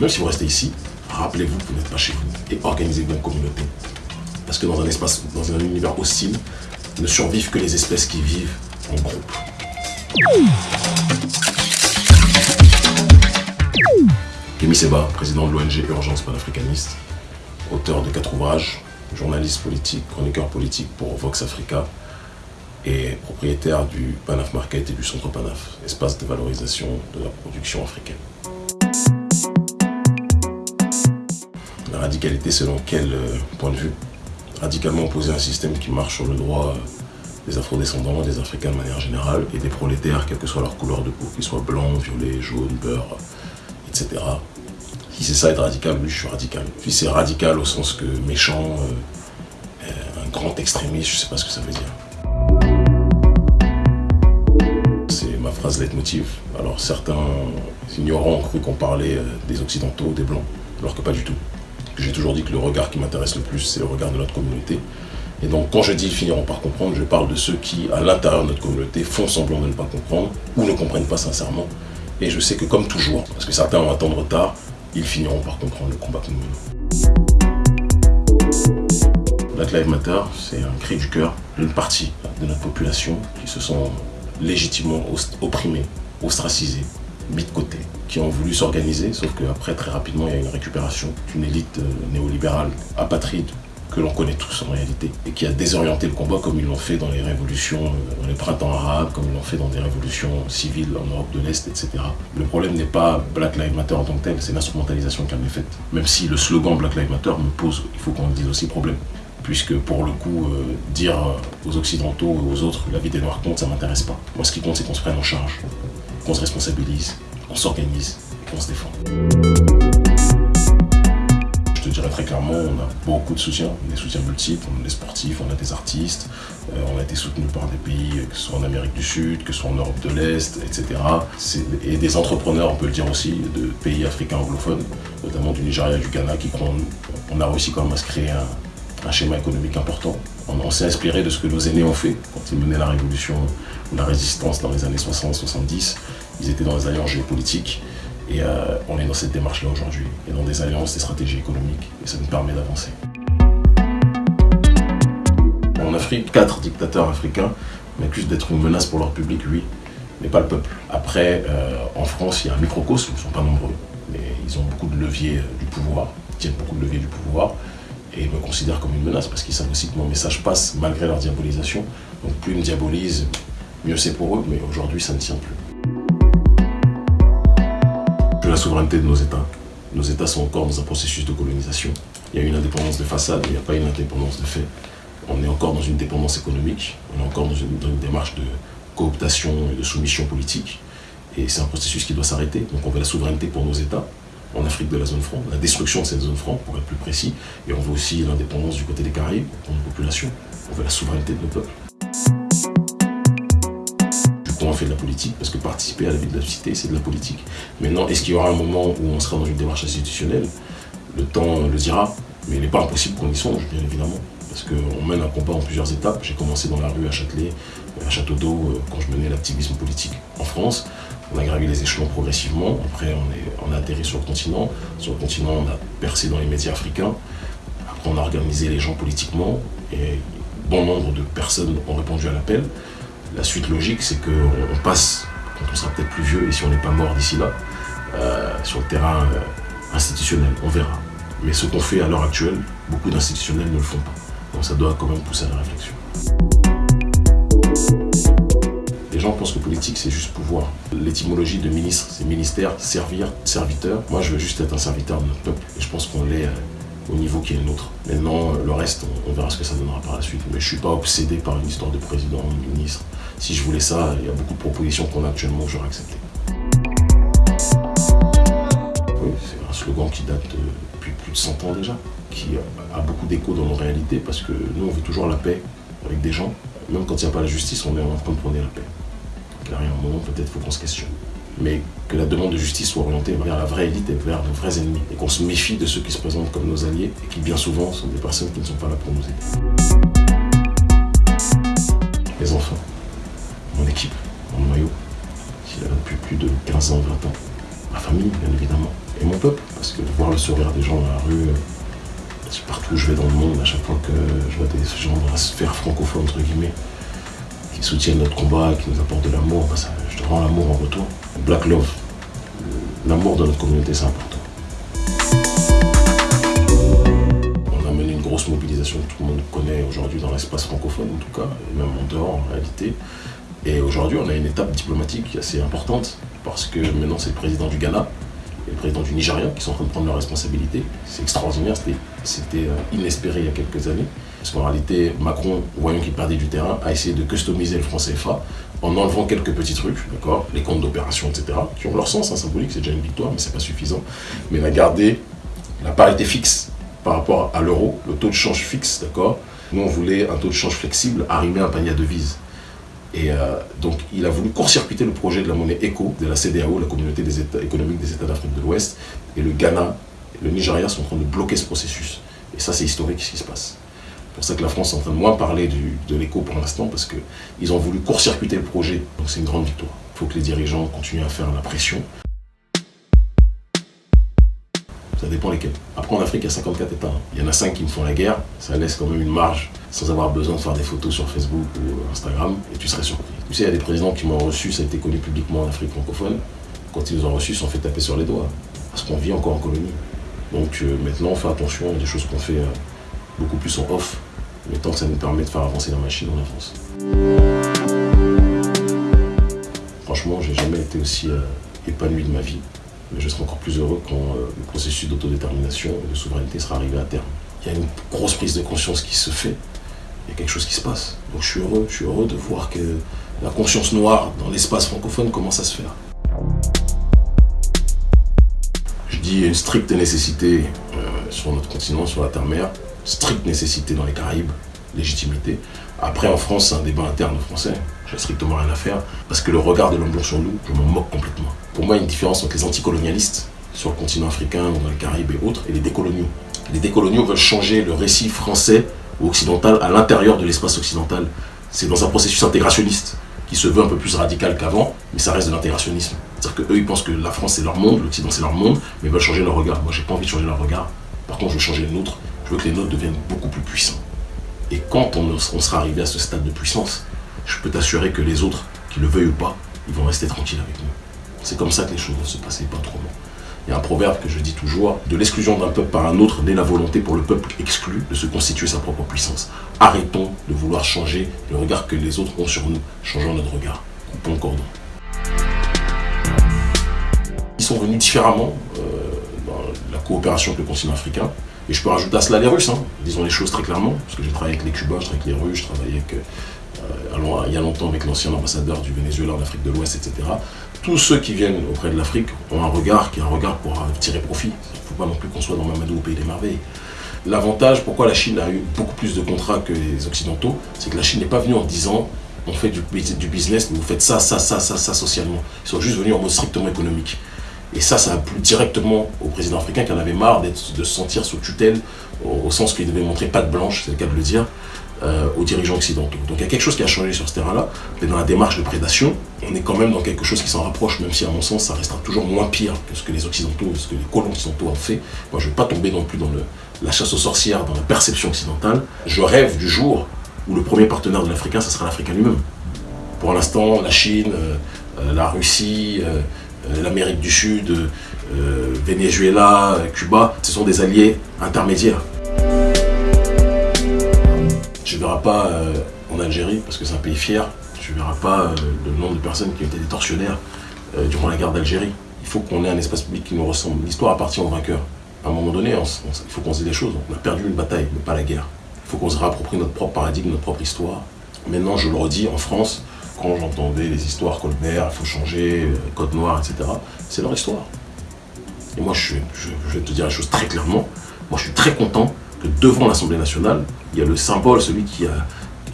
Même si vous restez ici, rappelez-vous que vous n'êtes pas chez vous et organisez-vous en communauté. Parce que dans un espace, dans un univers hostile, ne survivent que les espèces qui vivent en groupe. Kémy Seba, président de l'ONG Urgence panafricaniste, auteur de quatre ouvrages, journaliste politique, chroniqueur politique pour Vox Africa et propriétaire du Panaf Market et du Centre Panaf, espace de valorisation de la production africaine. La radicalité selon quel euh, point de vue? Radicalement opposer un système qui marche sur le droit euh, des afrodescendants, des africains de manière générale, et des prolétaires, quelle que soit leur couleur de peau, qu'ils soient blancs, violets, jaunes, beurre, etc. Si c'est ça être radical, oui, je suis radical. Si c'est radical au sens que méchant, euh, un grand extrémiste, je sais pas ce que ça veut dire. C'est ma phrase leitmotiv. Alors certains ignorants ont cru qu'on parlait des occidentaux, des blancs, alors que pas du tout. J'ai toujours dit que le regard qui m'intéresse le plus, c'est le regard de notre communauté. Et donc, quand je dis finiront par comprendre, je parle de ceux qui, à l'intérieur de notre communauté, font semblant de ne pas comprendre ou ne comprennent pas sincèrement. Et je sais que, comme toujours, parce que certains ont un temps de retard, ils finiront par comprendre le combat que nous menons. Black Lives Matter, c'est un cri du cœur d'une partie de notre population qui se sent légitimement opprimés, ostracisés, mis de côté, qui ont voulu s'organiser, sauf qu'après, très rapidement, il y a une récupération d'une élite euh, néolibérale apatride que l'on connaît tous en réalité, et qui a désorienté le combat comme ils l'ont fait dans les révolutions, euh, dans les printemps arabes, comme ils l'ont fait dans des révolutions civiles en Europe de l'Est, etc. Le problème n'est pas Black Lives Matter en tant que tel, c'est l'instrumentalisation qu'elle est faite. Même si le slogan Black Lives Matter me pose, il faut qu'on dise aussi, problème. Puisque pour le coup, euh, dire aux Occidentaux et aux autres la vie des Noirs compte, ça m'intéresse pas. Moi, ce qui compte, c'est qu'on se prenne en charge, qu'on se responsabilise, qu'on s'organise qu'on se défende très clairement, on a beaucoup de soutien, des soutiens multiples, on a des sportifs, on a des artistes, euh, on a été soutenu par des pays, que ce soit en Amérique du Sud, que ce soit en Europe de l'Est, etc. Et des entrepreneurs, on peut le dire aussi, de pays africains anglophones, notamment du Nigeria et du Ghana, qui on a réussi quand même à se créer un, schéma économique important. On, s'est inspiré de ce que nos aînés ont fait quand ils menaient la révolution, la résistance dans les années 60-70. Ils étaient dans les alliances géopolitiques. Et euh, on est dans cette démarche-là aujourd'hui, et dans des alliances, des stratégies économiques, et ça nous permet d'avancer. En Afrique, quatre dictateurs africains m'accusent d'être une menace pour leur public, oui, mais pas le peuple. Après, euh, en France, il y a un microcosme, ils ne sont pas nombreux, mais ils ont beaucoup de leviers euh, du pouvoir, ils tiennent beaucoup de leviers du pouvoir, et me considèrent comme une menace parce qu'ils savent aussi que mon message passe malgré leur diabolisation. Donc plus ils me diabolisent, mieux c'est pour eux, mais aujourd'hui ça ne tient plus la souveraineté de nos États. Nos États sont encore dans un processus de colonisation. Il y a une indépendance de façade, il n'y a pas une indépendance de fait. On est encore dans une dépendance économique, on est encore dans une, démarche de cooptation et de soumission politique. Et c'est un processus qui doit s'arrêter. Donc on veut la souveraineté pour nos États, en Afrique de la zone franc, la destruction de cette zone franc, pour être plus précis. Et on veut aussi l'indépendance du côté des Caraïbes, pour nos populations. On veut la souveraineté de nos peuples on fait de la politique, parce que participer à la vie de la cité, c'est de la politique. Maintenant, est-ce qu'il y aura un moment où on sera dans une démarche institutionnelle? Le temps le dira, mais il n'est pas impossible qu'on y songe, bien évidemment. Parce qu'on mène un combat en plusieurs étapes. J'ai commencé dans la rue à Châtelet, à Château d'Eau, euh, quand je menais l'activisme politique en France. On a gravi les échelons progressivement. Après, on, est, on a atterri sur le continent. Sur le continent, on a percé dans les médias africains. Après, on a organisé les gens politiquement. Et bon nombre de personnes ont répondu à l'appel. La suite logique, c'est qu'on passe, quand on sera peut-être plus vieux et si on n'est pas mort d'ici là, euh, sur le terrain euh, institutionnel, on verra. Mais ce qu'on fait à l'heure actuelle, beaucoup d'institutionnels ne le font pas. Donc ça doit quand même pousser à la réflexion. Les gens pensent que politique, c'est juste pouvoir. L'étymologie de ministre, c'est ministère, servir, serviteur. Moi, je veux juste être un serviteur de notre peuple. Et je pense qu'on l'est euh, au niveau qui est le nôtre. Maintenant, le reste, on, verra ce que ça donnera par la suite. Mais je ne suis pas obsédé par une histoire de président de ministre. Si je voulais ça, il y a beaucoup de propositions qu'on a actuellement que j'aurais acceptées. Oui, c'est un slogan qui date depuis plus de 100 ans déjà, qui a beaucoup d'écho dans nos réalités parce que nous, on veut toujours la paix avec des gens. Même quand il n'y a pas la justice, on est en train de prôner la paix. Un moment, peut-être, faut qu'on se questionne mais que la demande de justice soit orientée vers la vraie élite et vers nos vrais ennemis. Et qu'on se méfie de ceux qui se présentent comme nos alliés et qui bien souvent sont des personnes qui ne sont pas là pour nous aider. Les enfants, mon équipe, mon noyau, qui est là depuis plus de 15 ans, 20 ans. Ma famille, bien évidemment. et mon peuple. Parce que voir le sourire des gens dans la rue, euh, partout où je vais dans le monde, à chaque fois que je vois des gens dans la sphère francophone, entre guillemets, qui soutiennent notre combat, qui nous apportent de l'amour, bah, je te rends l'amour en retour. Black Love, l'amour de notre communauté, c'est important. On a mené une grosse mobilisation que tout le monde connaît aujourd'hui dans l'espace francophone, en tout cas, et même en dehors, en réalité. Et aujourd'hui, on a une étape diplomatique assez importante, parce que maintenant, c'est le président du Ghana et le président du Nigeria qui sont en train de prendre leurs responsabilités. C'est extraordinaire, c'était euh, inespéré il y a quelques années. Parce qu'en réalité, Macron, voyant qu'il perdait du terrain, a essayé de customiser le franc CFA en enlevant quelques petits trucs, d'accord Les comptes d'opération, etc., qui ont leur sens hein, symbolique, c'est déjà une victoire, mais c'est pas suffisant. Mais il a gardé la parité fixe par rapport à l'euro, le taux de change fixe, d'accord Nous, on voulait un taux de change flexible arrimer à un panier à devises. Et euh, donc, il a voulu court-circuiter le projet de la monnaie ECO, de la CDAO, la communauté économiques des États d'Afrique de l'Ouest. Et le Ghana le Nigeria sont en train de bloquer ce processus. Et ça, c'est historique ce qui se passe. C'est pour ça que la France est en train de moins parler de l'éco pour l'instant, parce qu'ils ont voulu court-circuiter le projet. Donc, c'est une grande victoire. Il faut que les dirigeants continuent à faire la pression. Ça dépend lesquels. Après, en Afrique, il y a 54 États. Il y en a 5 qui me font la guerre. Ça laisse quand même une marge sans avoir besoin de faire des photos sur Facebook ou Instagram. Et tu serais surpris. Tu sais, il y a des présidents qui m'ont reçu, ça a été connu publiquement en Afrique francophone. Quand ils nous ont reçus, ils se sont fait taper sur les doigts. Parce qu'on vit encore en colonie. Donc euh, maintenant, on fait attention a des choses qu'on fait euh, beaucoup plus en off. Mais tant que ça nous permet de faire avancer la machine, on avance. Franchement, j'ai jamais été aussi euh, épanoui de ma vie mais je serai encore plus heureux quand euh, le processus d'autodétermination et de souveraineté sera arrivé à terme. Il y a une grosse prise de conscience qui se fait, il y a quelque chose qui se passe. Donc je suis heureux, je suis heureux de voir que la conscience noire dans l'espace francophone commence à se faire. Je dis une stricte nécessité euh, sur notre continent, sur la terre-mère, stricte nécessité dans les Caraïbes, légitimité. Après, en France, c'est un débat interne français. J'ai strictement rien à faire. Parce que le regard de l'homme blanc sur nous, je m'en moque complètement. Pour moi, il y a une différence entre les anticolonialistes sur le continent africain ou dans les Caraïbes et autres, et les décoloniaux. Les décoloniaux veulent changer le récit français ou occidental à l'intérieur de l'espace occidental. C'est dans un processus intégrationniste qui se veut un peu plus radical qu'avant, mais ça reste de l'intégrationnisme. C'est-à-dire qu'eux, ils pensent que la France c'est leur monde, l'Occident c'est leur monde, mais ils veulent changer leur regard. Moi, j'ai pas envie de changer leur regard. Par contre, je veux changer le nôtre. Je veux que les nôtres deviennent beaucoup plus puissants. Et quand on, sera arrivé à ce stade de puissance, je peux t'assurer que les autres, qui le veuillent ou pas, ils vont rester tranquilles avec nous. C'est comme ça que les choses vont se passer, pas autrement. Il y a un proverbe que je dis toujours, de l'exclusion d'un peuple par un autre naît la volonté pour le peuple exclu de se constituer sa propre puissance. Arrêtons de vouloir changer le regard que les autres ont sur nous, changeons notre regard. Coupons le cordon. Ils sont venus différemment euh, dans la coopération avec le continent africain. Et je peux rajouter à cela les Russes, hein. disons les choses très clairement, parce que j'ai travaillé avec les Cubains, je travaille avec les Russes, je travaillé avec, euh, il y a longtemps avec l'ancien ambassadeur du Venezuela en Afrique de l'Ouest, etc. Tous ceux qui viennent auprès de l'Afrique ont un regard qui est un regard pour tirer profit. Il ne faut pas non plus qu'on soit dans Mamadou au pays des merveilles. L'avantage, pourquoi la Chine a eu beaucoup plus de contrats que les Occidentaux, c'est que la Chine n'est pas venue en disant on fait du, du business, mais vous faites ça, ça, ça, ça, ça socialement. Ils sont juste venus en mode strictement économique. Et ça, ça a plu directement au président africain qui en avait marre de se sentir sous tutelle, au, sens qu'il devait montrer patte blanche, c'est le cas de le dire, euh, aux dirigeants occidentaux. Donc il y a quelque chose qui a changé sur ce terrain-là, mais dans la démarche de prédation, on est quand même dans quelque chose qui s'en rapproche, même si à mon sens, ça restera toujours moins pire que ce que les occidentaux, ce que les colons occidentaux ont fait. Moi, je ne veux pas tomber non plus dans la chasse aux sorcières, dans la perception occidentale. Je rêve du jour où le premier partenaire de l'Africain, ce sera l'Africain lui-même. Pour l'instant, la Chine, euh, euh, la Russie, l'Amérique du Sud, euh, Venezuela, Cuba, ce sont des alliés intermédiaires. Tu ne verras pas euh, en Algérie, parce que c'est un pays fier, tu ne verras pas le nombre de personnes qui ont été des tortionnaires durant la guerre d'Algérie. Il faut qu'on ait un espace public qui nous ressemble. L'histoire appartient aux vainqueurs. À un moment donné, il faut qu'on se dise les choses. On a perdu une bataille, mais pas la guerre. Il faut qu'on se réapproprie notre propre paradigme, notre propre histoire. Maintenant, je le redis, en France, quand j'entendais les histoires Colbert, il faut changer, euh, Code Noir, etc., c'est leur histoire. Et moi, je, vais te dire la chose très clairement. Moi, je suis très content que devant l'Assemblée nationale, il y a le symbole, celui qui a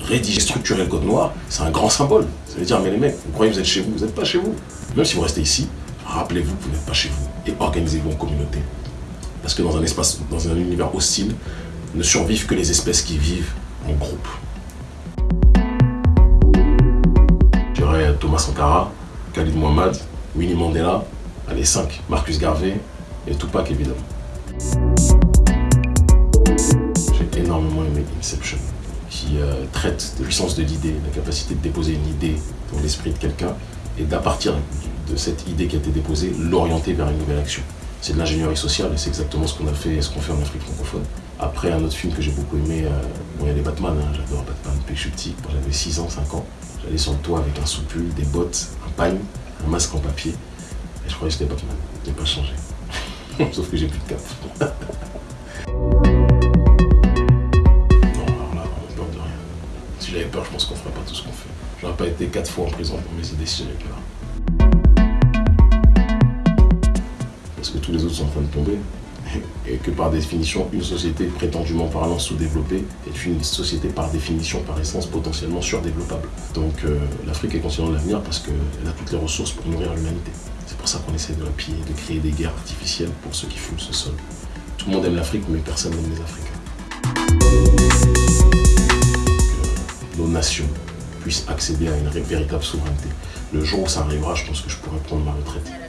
rédigé, structuré le Code Noir. C'est un grand symbole. Ça veut dire, mais les mecs, vous croyez que vous êtes chez vous, vous n'êtes pas chez vous. Même si vous restez ici, rappelez-vous que vous n'êtes pas chez vous et organisez-vous en communauté. Parce que dans un espace, dans un univers hostile, ne survivent que les espèces qui vivent en groupe. Thomas Sankara, Khalid Mohamed, Winnie Mandela, les 5, Marcus Garvey, Et Tupac, évidemment. J'ai énormément aimé Inception, qui euh, traite de puissance de l'idée, la capacité de déposer une idée dans l'esprit de quelqu'un et d'à partir de cette idée qui a été déposée, l'orienter vers une nouvelle action. C'est de l'ingénierie sociale et c'est exactement ce qu'on a fait et ce qu'on fait en Afrique francophone. Après, un autre film que j'ai beaucoup aimé, euh, bon, il y a les Batman, hein, j'adore Batman depuis que je suis petit. Quand j'avais 6 ans, 5 ans, j'allais sur le toit avec un soupul, des bottes, un pagne, un masque en papier. Et je croyais que c'était Batman. Je n'ai pas changé. Sauf que j'ai plus de cap. non, alors là, on peur de rien. Si j'avais peur, je pense qu'on ferait pas tout ce qu'on fait. J'aurais pas été 4 fois en prison pour mes idées si j'avais peur. Parce que tous les autres sont en train de tomber et que par définition, une société prétendument parlant sous-développée est une société par définition, par essence, potentiellement surdéveloppable. Donc euh, l'Afrique est consciente de l'avenir parce qu'elle a toutes les ressources pour nourrir l'humanité. C'est pour ça qu'on essaie de la piller, de créer des guerres artificielles pour ceux qui foulent ce sol. Tout le monde aime l'Afrique, mais personne n'aime les Africains. Que nos nations puissent accéder à une véritable souveraineté. Le jour où ça arrivera, je pense que je pourrai prendre ma retraite.